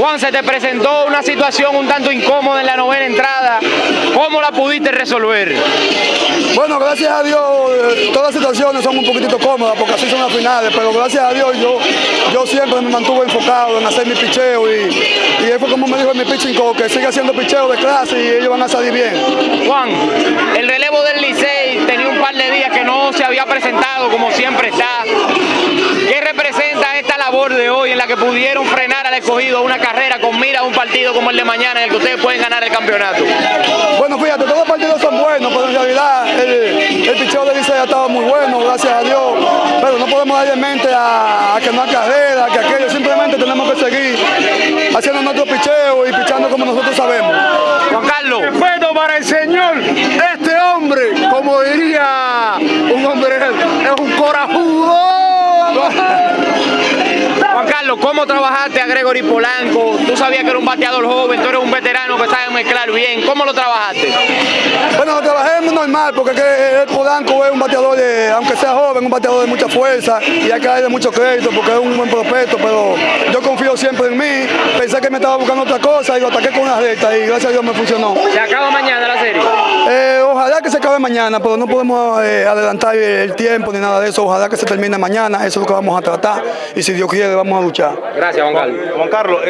Juan, se te presentó una situación un tanto incómoda en la novena entrada. ¿Cómo la pudiste resolver? Bueno, gracias a Dios, eh, todas las situaciones son un poquitito cómodas porque así son las finales, pero gracias a Dios yo, yo siempre me mantuve enfocado en hacer mi picheo y, y fue como me dijo en mi pitching que sigue haciendo picheo de clase y ellos van a salir bien. Juan, el relevo del Licey tenía un par de días que no se había presentado como siempre está. ¿Qué representa de hoy en la que pudieron frenar al escogido una carrera con mira a un partido como el de mañana en el que ustedes pueden ganar el campeonato? Bueno, fíjate, todos los partidos son buenos, pero en realidad el, el picheo de Licey ha estado muy bueno, gracias a Dios, pero no podemos darle en mente a, a que no hay carrera, que aquello, simplemente tenemos que seguir haciendo nuestro picheo y pichando como nosotros sabemos. Juan Carlos. Respeto para el Señor, Carlos, ¿cómo trabajaste a Gregory Polanco? Tú sabías que era un bateador joven, tú eres un veterano que sabe mezclar bien. ¿Cómo lo trabajaste? Bueno, lo trabajé muy normal porque el Polanco es un bateador, de, aunque sea joven, un bateador de mucha fuerza y hay que darle mucho crédito porque es un buen prospecto, pero yo confío siempre en mí. Pensé que me estaba buscando otra cosa y lo ataqué con una recta y gracias a Dios me funcionó. Se acaba mañana acabe mañana, pero no podemos eh, adelantar el tiempo ni nada de eso. Ojalá que se termine mañana, eso es lo que vamos a tratar y si Dios quiere vamos a luchar. Gracias, Juan Carlos. Juan Carlos.